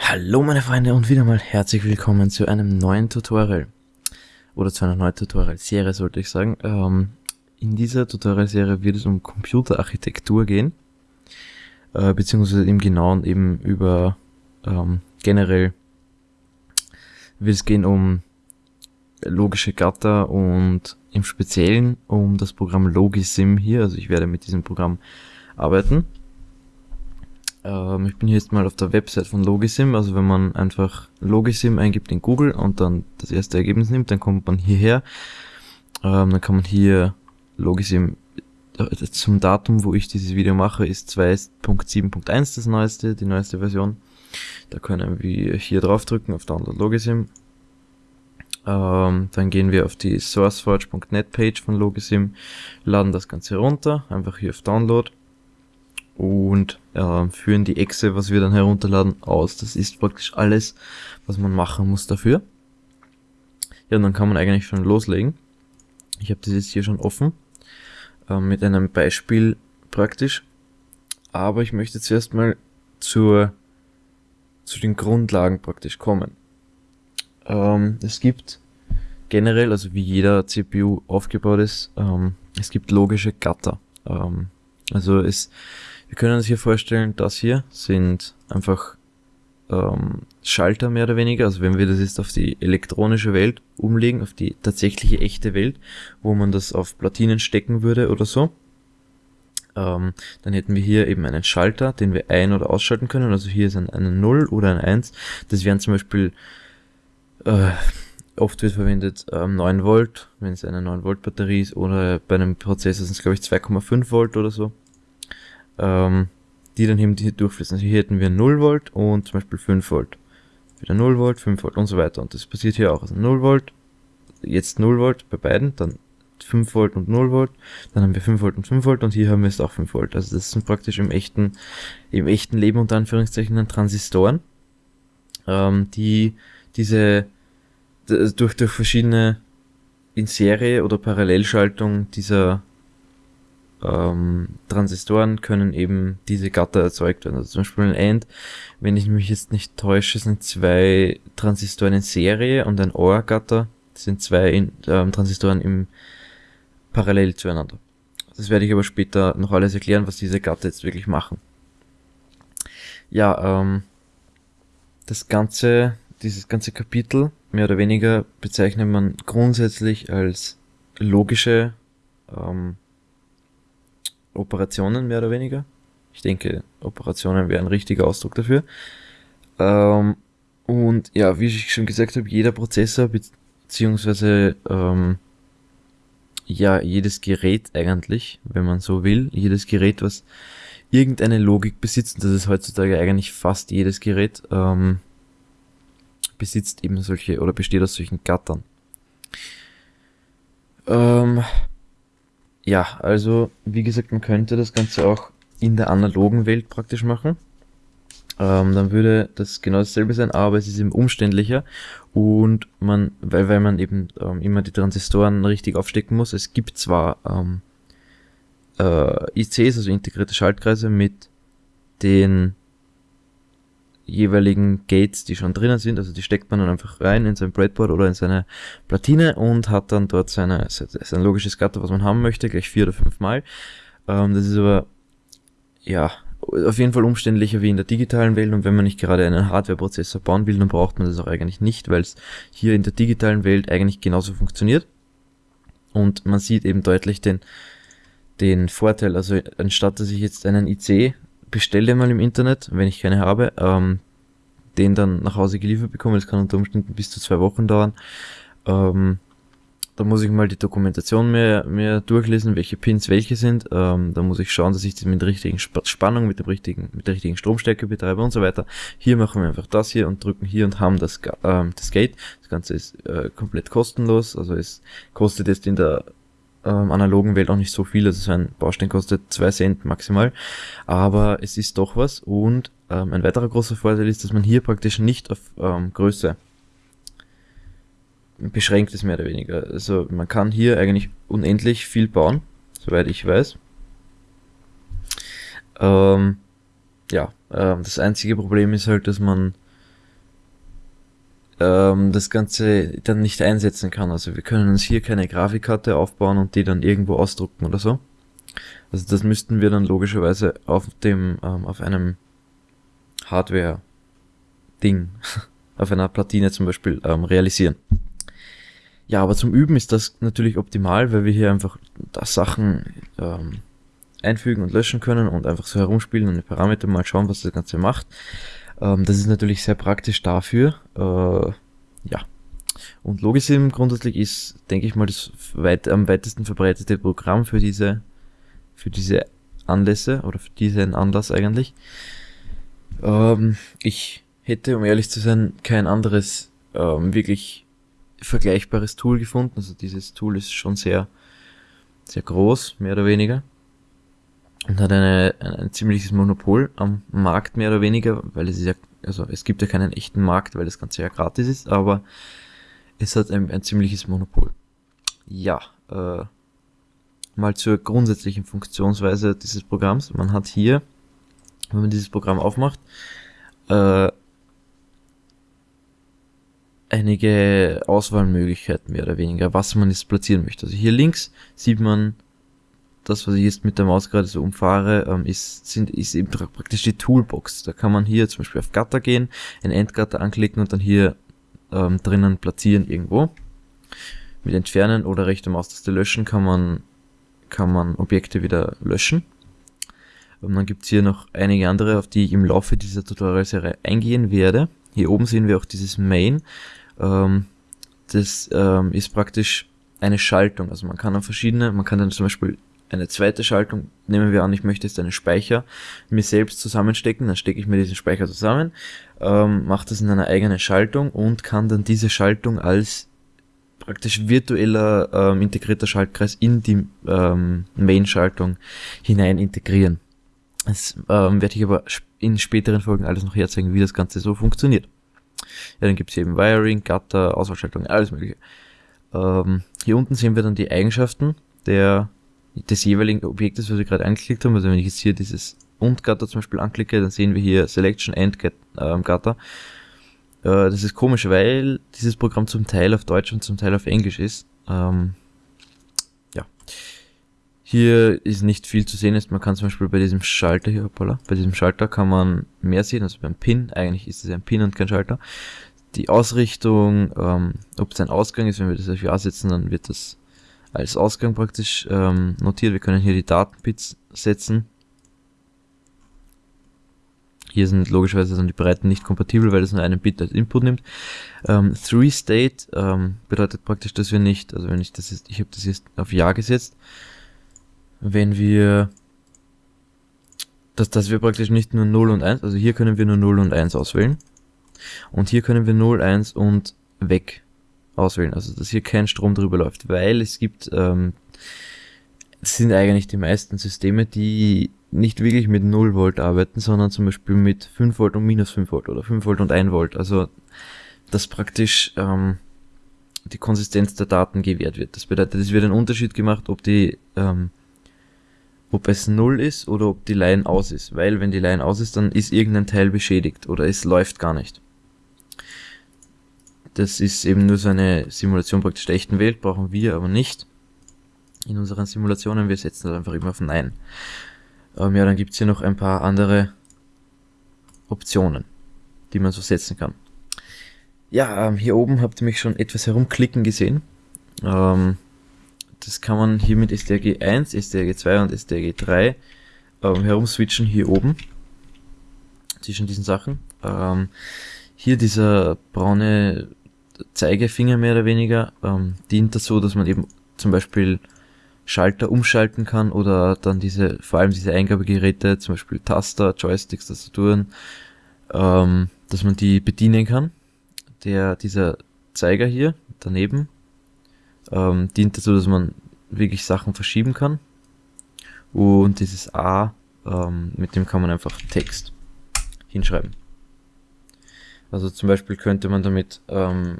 Hallo meine Freunde und wieder mal herzlich willkommen zu einem neuen Tutorial. Oder zu einer neuen Tutorial-Serie sollte ich sagen. Ähm, in dieser Tutorial-Serie wird es um Computerarchitektur gehen. Äh, beziehungsweise im Genauen eben über ähm, generell wird es gehen um logische Gatter und im Speziellen um das Programm Logisim hier. Also ich werde mit diesem Programm arbeiten. Ähm, ich bin hier jetzt mal auf der Website von Logisim. Also wenn man einfach Logisim eingibt in Google und dann das erste Ergebnis nimmt, dann kommt man hierher. Ähm, dann kann man hier Logisim äh, zum Datum, wo ich dieses Video mache, ist 2.7.1 das neueste, die neueste Version. Da können wir hier draufdrücken auf Download Logisim. Ähm, dann gehen wir auf die sourceforge.net Page von Logisim, laden das Ganze runter, einfach hier auf Download und äh, führen die Exe, was wir dann herunterladen, aus. Das ist praktisch alles, was man machen muss dafür. Ja, und dann kann man eigentlich schon loslegen. Ich habe das jetzt hier schon offen, äh, mit einem Beispiel praktisch. Aber ich möchte zuerst mal zur, zu den Grundlagen praktisch kommen. Ähm, es gibt generell, also wie jeder CPU aufgebaut ist, ähm, es gibt logische Gatter. Ähm, also es wir können uns hier vorstellen, das hier sind einfach ähm, Schalter mehr oder weniger. Also wenn wir das jetzt auf die elektronische Welt umlegen, auf die tatsächliche echte Welt, wo man das auf Platinen stecken würde oder so, ähm, dann hätten wir hier eben einen Schalter, den wir ein- oder ausschalten können. Also hier ist ein, eine 0 oder ein 1. Das wären zum Beispiel, äh, oft wird verwendet ähm, 9 Volt, wenn es eine 9 Volt Batterie ist, oder bei einem Prozessor sind es glaube ich 2,5 Volt oder so ähm, die dann eben hier durchfließen. Also hier hätten wir 0 Volt und zum Beispiel 5 Volt. Wieder 0 Volt, 5 Volt und so weiter. Und das passiert hier auch. Also 0 Volt, jetzt 0 Volt bei beiden, dann 5 Volt und 0 Volt, dann haben wir 5 Volt und 5 Volt und hier haben wir jetzt auch 5 Volt. Also das sind praktisch im echten, im echten Leben unter Anführungszeichen dann Transistoren, ähm, die diese durch, durch verschiedene in Serie oder Parallelschaltung dieser ähm, Transistoren können eben diese Gatter erzeugt werden. Also zum Beispiel ein AND, wenn ich mich jetzt nicht täusche, sind zwei Transistoren in Serie und ein OR-Gatter sind zwei in, ähm, Transistoren im parallel zueinander. Das werde ich aber später noch alles erklären, was diese Gatter jetzt wirklich machen. Ja, ähm, das ganze, dieses ganze Kapitel, mehr oder weniger, bezeichnet man grundsätzlich als logische ähm, Operationen mehr oder weniger. Ich denke, Operationen wäre ein richtiger Ausdruck dafür. Ähm, und ja, wie ich schon gesagt habe, jeder Prozessor beziehungsweise ähm, ja jedes Gerät eigentlich, wenn man so will, jedes Gerät, was irgendeine Logik besitzt, und das ist heutzutage eigentlich fast jedes Gerät, ähm, besitzt eben solche oder besteht aus solchen Gattern. Ähm, ja, also wie gesagt, man könnte das Ganze auch in der analogen Welt praktisch machen. Ähm, dann würde das genau dasselbe sein, aber es ist eben umständlicher und man, weil, weil man eben ähm, immer die Transistoren richtig aufstecken muss. Es gibt zwar ähm, äh, ICs, also integrierte Schaltkreise mit den jeweiligen Gates, die schon drinnen sind, also die steckt man dann einfach rein in sein Breadboard oder in seine Platine und hat dann dort seine, sein logisches Gatter, was man haben möchte, gleich vier oder fünf Mal. Ähm, das ist aber, ja, auf jeden Fall umständlicher wie in der digitalen Welt und wenn man nicht gerade einen Hardware-Prozessor bauen will, dann braucht man das auch eigentlich nicht, weil es hier in der digitalen Welt eigentlich genauso funktioniert. Und man sieht eben deutlich den, den Vorteil, also anstatt dass ich jetzt einen IC bestelle mal im Internet, wenn ich keine habe, ähm, den dann nach Hause geliefert bekomme. Das kann unter Umständen bis zu zwei Wochen dauern. Ähm, da muss ich mal die Dokumentation mehr, mehr durchlesen, welche Pins welche sind. Ähm, da muss ich schauen, dass ich das mit der richtigen Spannung, mit dem richtigen, mit der richtigen Stromstärke betreibe und so weiter. Hier machen wir einfach das hier und drücken hier und haben das, ähm, das Gate. Das Ganze ist äh, komplett kostenlos, also es kostet jetzt in der ähm, analogen Welt auch nicht so viel. Also so ein Baustein kostet zwei Cent maximal. Aber es ist doch was. Und ähm, ein weiterer großer Vorteil ist, dass man hier praktisch nicht auf ähm, Größe beschränkt ist, mehr oder weniger. Also man kann hier eigentlich unendlich viel bauen, soweit ich weiß. Ähm, ja, ähm, das einzige Problem ist halt, dass man ähm, das Ganze dann nicht einsetzen kann. Also wir können uns hier keine Grafikkarte aufbauen und die dann irgendwo ausdrucken oder so. Also das müssten wir dann logischerweise auf dem, ähm, auf einem Hardware-Ding, auf einer Platine zum Beispiel ähm, realisieren. Ja, aber zum Üben ist das natürlich optimal, weil wir hier einfach da Sachen ähm, einfügen und löschen können und einfach so herumspielen und die Parameter mal schauen, was das Ganze macht. Ähm, das ist natürlich sehr praktisch dafür. Äh, ja. Und Logisim grundsätzlich ist, denke ich mal, das weit, am weitesten verbreitete Programm für diese, für diese Anlässe oder für diesen Anlass eigentlich. Ähm, ich hätte, um ehrlich zu sein, kein anderes ähm, wirklich vergleichbares Tool gefunden. Also dieses Tool ist schon sehr, sehr groß, mehr oder weniger. Und hat eine, ein, ein ziemliches Monopol am Markt, mehr oder weniger, weil es ist ja, also es gibt ja keinen echten Markt, weil das Ganze ja gratis ist, aber es hat ein, ein ziemliches Monopol. Ja, äh, mal zur grundsätzlichen Funktionsweise dieses Programms. Man hat hier, wenn man dieses Programm aufmacht, äh, einige Auswahlmöglichkeiten mehr oder weniger, was man jetzt platzieren möchte. Also hier links sieht man das, was ich jetzt mit der Maus gerade so umfahre, ähm, ist, sind, ist eben praktisch die Toolbox. Da kann man hier zum Beispiel auf Gatter gehen, ein Endgatter anklicken und dann hier ähm, drinnen platzieren irgendwo. Mit Entfernen oder rechte Maustaste löschen kann man, kann man Objekte wieder löschen. Und dann gibt's hier noch einige andere, auf die ich im Laufe dieser Tutorial-Serie eingehen werde. Hier oben sehen wir auch dieses Main. Ähm, das ähm, ist praktisch eine Schaltung. Also man kann dann verschiedene, man kann dann zum Beispiel eine zweite Schaltung, nehmen wir an, ich möchte jetzt einen Speicher mir selbst zusammenstecken, dann stecke ich mir diesen Speicher zusammen, ähm, mache das in einer eigenen Schaltung und kann dann diese Schaltung als praktisch virtueller ähm, integrierter Schaltkreis in die ähm, Main-Schaltung hinein integrieren. Das ähm, werde ich aber in späteren Folgen alles noch herzeigen, wie das Ganze so funktioniert. Ja, dann gibt's hier eben Wiring, Gatter, Auswahlschaltung, alles mögliche. Ähm, hier unten sehen wir dann die Eigenschaften der, des jeweiligen Objektes, was wir gerade angeklickt haben. Also wenn ich jetzt hier dieses und Gatter zum Beispiel anklicke, dann sehen wir hier Selection Get, ähm. Äh, das ist komisch, weil dieses Programm zum Teil auf Deutsch und zum Teil auf Englisch ist. Ähm, ja. Hier ist nicht viel zu sehen. Man kann zum Beispiel bei diesem Schalter hier, hoppala, bei diesem Schalter kann man mehr sehen, also beim Pin, eigentlich ist es ein Pin und kein Schalter. Die Ausrichtung, ähm, ob es ein Ausgang ist, wenn wir das auf Ja setzen, dann wird das als Ausgang praktisch ähm, notiert. Wir können hier die Datenbits setzen. Hier sind logischerweise dann die Breiten nicht kompatibel, weil es nur einen Bit als Input nimmt. Ähm, Three State ähm, bedeutet praktisch, dass wir nicht, also wenn ich das jetzt, ich habe das jetzt auf Ja gesetzt, wenn wir, dass, dass wir praktisch nicht nur 0 und 1, also hier können wir nur 0 und 1 auswählen. Und hier können wir 0, 1 und weg auswählen, also dass hier kein Strom drüber läuft, weil es gibt, ähm, sind eigentlich die meisten Systeme, die nicht wirklich mit 0 Volt arbeiten, sondern zum Beispiel mit 5 Volt und minus 5 Volt oder 5 Volt und 1 Volt. Also dass praktisch ähm, die Konsistenz der Daten gewährt wird. Das bedeutet, es wird ein Unterschied gemacht, ob die ähm, ob es null ist oder ob die Line aus ist. Weil wenn die Line aus ist, dann ist irgendein Teil beschädigt oder es läuft gar nicht. Das ist eben nur so eine Simulation praktisch der echten Welt, brauchen wir aber nicht. In unseren Simulationen, wir setzen das einfach immer auf Nein. Ähm, ja, dann gibt's hier noch ein paar andere Optionen, die man so setzen kann. Ja, ähm, hier oben habt ihr mich schon etwas herumklicken gesehen. Ähm, das kann man hier mit STRG 1, STRG 2 und STRG 3 ähm, herumswitchen hier oben zwischen diesen Sachen. Ähm, hier dieser braune Zeigefinger mehr oder weniger ähm, dient dazu, dass man eben zum Beispiel Schalter umschalten kann oder dann diese, vor allem diese Eingabegeräte, zum Beispiel Taster, Joysticks, Tastaturen, ähm, dass man die bedienen kann. Der, dieser Zeiger hier daneben ähm, dient dazu, dass man wirklich Sachen verschieben kann. Und dieses A, ähm, mit dem kann man einfach Text hinschreiben. Also zum Beispiel könnte man damit ähm,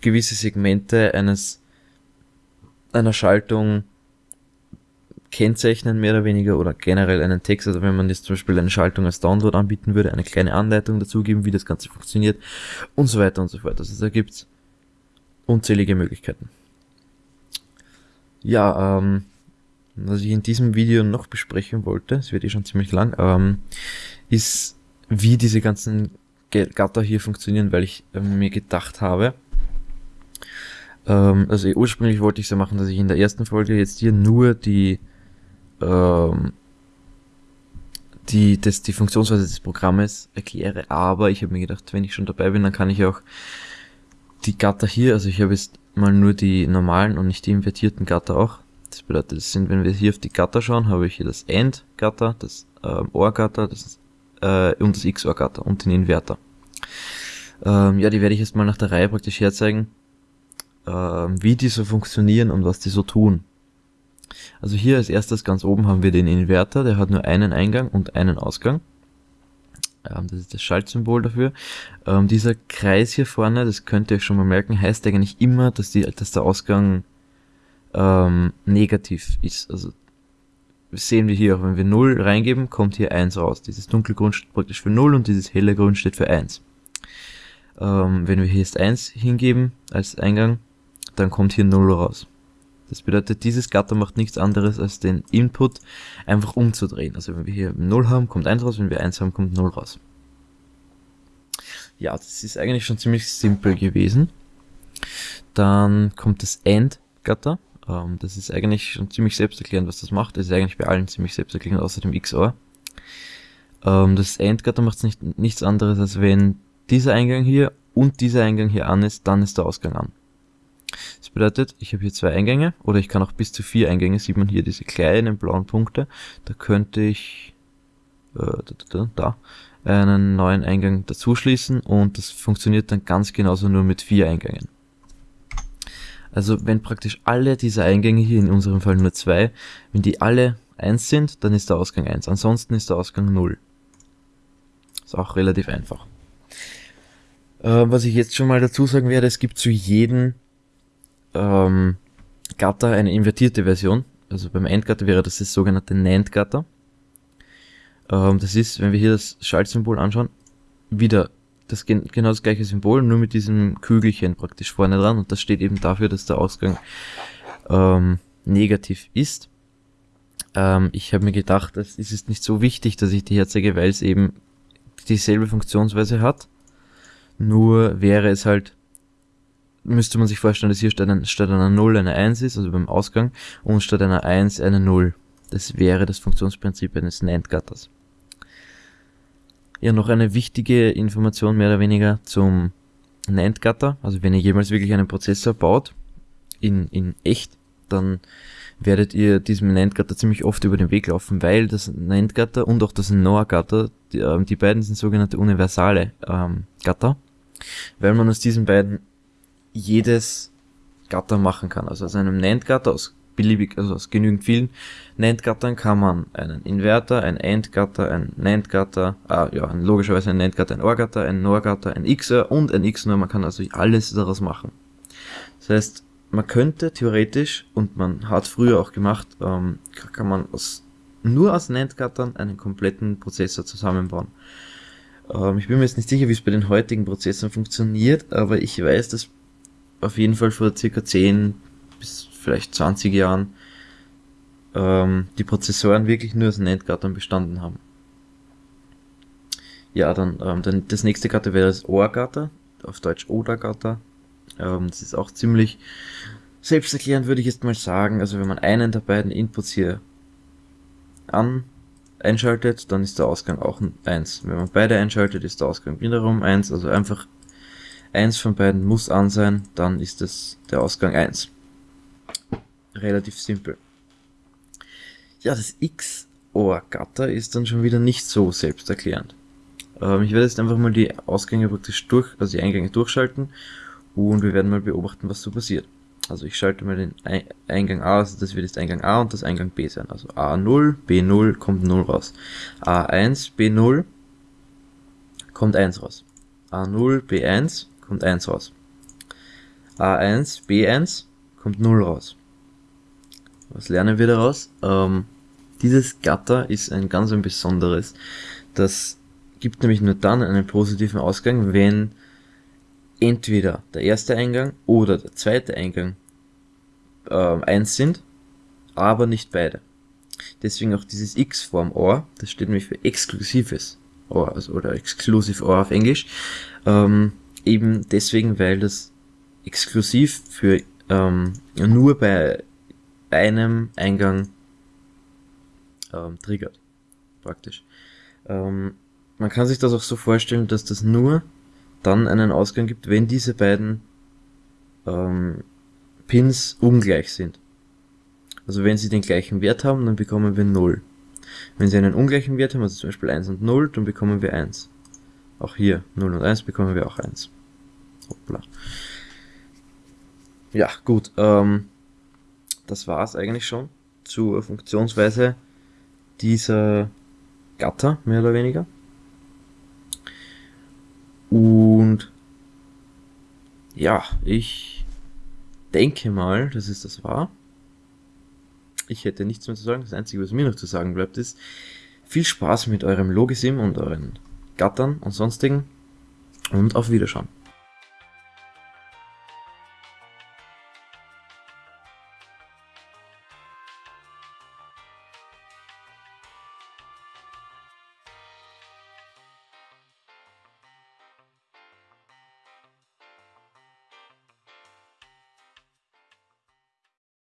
gewisse Segmente eines einer Schaltung kennzeichnen, mehr oder weniger, oder generell einen Text, also wenn man jetzt zum Beispiel eine Schaltung als Download anbieten würde, eine kleine Anleitung dazugeben, wie das Ganze funktioniert und so weiter und so fort. Also da gibt's unzählige Möglichkeiten. Ja, ähm, was ich in diesem Video noch besprechen wollte, es wird eh schon ziemlich lang, ähm, ist, wie diese ganzen Gatter hier funktionieren, weil ich äh, mir gedacht habe, ähm, also ursprünglich wollte ich so machen, dass ich in der ersten Folge jetzt hier nur die ähm, die, das, die Funktionsweise des Programmes erkläre, aber ich habe mir gedacht, wenn ich schon dabei bin, dann kann ich auch die Gatter hier, also ich habe jetzt mal nur die normalen und nicht die invertierten Gatter auch. Das bedeutet, das sind, wenn wir hier auf die Gatter schauen, habe ich hier das AND-Gatter, das ähm, OR-Gatter das, äh, und das XOR-Gatter und den Inverter. Ähm, ja, die werde ich jetzt mal nach der Reihe praktisch herzeigen äh, wie die so funktionieren und was die so tun. Also hier als erstes ganz oben haben wir den Inverter, der hat nur einen Eingang und einen Ausgang. Ähm, das ist das Schaltsymbol dafür. Ähm, dieser Kreis hier vorne, das könnt ihr euch schon mal merken, heißt eigentlich immer, dass, die, dass der Ausgang ähm, negativ ist. Also sehen wir hier auch, wenn wir 0 reingeben, kommt hier 1 raus. Dieses dunkle Grund steht praktisch für 0 und dieses helle Grund steht für 1. Ähm, wenn wir hier jetzt 1 hingeben als Eingang, dann kommt hier 0 raus. Das bedeutet, dieses Gatter macht nichts anderes als den Input einfach umzudrehen. Also wenn wir hier 0 haben, kommt 1 raus, wenn wir 1 haben, kommt 0 raus. Ja, das ist eigentlich schon ziemlich simpel gewesen. Dann kommt das AND-Gatter. Ähm, das ist eigentlich schon ziemlich selbsterklärend, was das macht. Das ist eigentlich bei allen ziemlich selbsterklärend, außer dem XOR. Ähm, das AND-Gatter macht nicht, nichts anderes, als wenn dieser Eingang hier und dieser Eingang hier an ist, dann ist der Ausgang an. Das bedeutet, ich habe hier zwei Eingänge oder ich kann auch bis zu vier Eingänge, sieht man hier diese kleinen blauen Punkte. Da könnte ich äh, da, da, da einen neuen Eingang dazu schließen und das funktioniert dann ganz genauso nur mit vier Eingängen. Also wenn praktisch alle diese Eingänge hier, in unserem Fall nur zwei, wenn die alle eins sind, dann ist der Ausgang eins. Ansonsten ist der Ausgang null. Ist auch relativ einfach. Äh, was ich jetzt schon mal dazu sagen werde, es gibt zu jedem ähm, Gatter eine invertierte Version. Also beim Endgatter wäre das das sogenannte NAND-Gatter. Ähm, das ist, wenn wir hier das Schaltsymbol anschauen, wieder das genau das gleiche Symbol, nur mit diesem Kügelchen praktisch vorne dran und das steht eben dafür, dass der Ausgang ähm, negativ ist. Ähm, ich habe mir gedacht, es ist nicht so wichtig, dass ich die herzeige, weil es eben dieselbe Funktionsweise hat. Nur wäre es halt müsste man sich vorstellen, dass hier statt, ein, statt einer 0 eine 1 ist, also beim Ausgang, und statt einer 1 eine 0. Das wäre das Funktionsprinzip eines NAND-Gatters. Ja, noch eine wichtige Information mehr oder weniger zum NAND-Gatter. Also wenn ihr jemals wirklich einen Prozessor baut, in, in echt, dann werdet ihr diesem NAND-Gatter ziemlich oft über den Weg laufen, weil das NAND-Gatter und auch das NOR-Gatter, die, äh, die, beiden sind sogenannte universale ähm, Gatter, weil man aus diesen beiden jedes Gatter machen kann. Also aus einem NAND-Gatter, aus beliebig, also aus genügend vielen NAND-Gattern kann man einen Inverter, ein AND-Gatter, ein NAND-Gatter, ah, ja, logischerweise ein NAND-Gatter, ein OR-Gatter, ein NOR-Gatter, ein XOR und ein XNOR. Man kann also alles daraus machen. Das heißt, man könnte theoretisch, und man hat früher auch gemacht, ähm, kann man aus, nur aus NAND-Gattern einen kompletten Prozessor zusammenbauen. Ähm, ich bin mir jetzt nicht sicher, wie es bei den heutigen Prozessoren funktioniert, aber ich weiß, dass auf jeden Fall vor circa 10 bis vielleicht 20 Jahren ähm, die Prozessoren wirklich nur aus NAND-Gattern bestanden haben. Ja, dann, ähm, dann das nächste Gatter wäre das OR-Gatter, auf Deutsch Oder-Gatter. Ähm, das ist auch ziemlich selbsterklärend, würde ich jetzt mal sagen. Also wenn man einen der beiden Inputs hier an einschaltet, dann ist der Ausgang auch ein 1. Wenn man beide einschaltet, ist der Ausgang wiederum 1. Also einfach eins von beiden muss an sein, dann ist es der Ausgang 1. Relativ simpel. Ja, das XOR-Gatter ist dann schon wieder nicht so selbsterklärend. Ähm, ich werde jetzt einfach mal die Ausgänge praktisch durch, also die Eingänge durchschalten und wir werden mal beobachten, was so passiert. Also ich schalte mal den Eingang A, also das wird jetzt Eingang A und das Eingang B sein. Also A0, B0 kommt 0 raus. A1, B0 kommt 1 raus. A0, B1 kommt 1 raus. A1, B1 kommt 0 raus. Was lernen wir daraus? Ähm, dieses Gatter ist ein ganz ein besonderes. Das gibt nämlich nur dann einen positiven Ausgang, wenn entweder der erste Eingang oder der zweite Eingang äh, eins sind, aber nicht beide. Deswegen auch dieses X vorm OR, das steht nämlich für exklusives OR, also, oder Exclusive OR auf Englisch. Ähm, eben deswegen, weil das exklusiv für ähm, nur bei einem Eingang ähm, triggert, praktisch. Ähm, man kann sich das auch so vorstellen, dass das nur dann einen Ausgang gibt, wenn diese beiden ähm, Pins ungleich sind. Also wenn sie den gleichen Wert haben, dann bekommen wir 0. Wenn sie einen ungleichen Wert haben, also zum Beispiel 1 und 0, dann bekommen wir 1. Auch hier 0 und 1 bekommen wir auch 1. Hoppla. Ja, gut. Ähm, das war's eigentlich schon zur Funktionsweise dieser Gatter, mehr oder weniger. Und ja, ich denke mal, dass es das war. Ich hätte nichts mehr zu sagen. Das Einzige, was mir noch zu sagen bleibt, ist viel Spaß mit eurem Logisim und euren Gattern und sonstigen und auf Wiederschauen.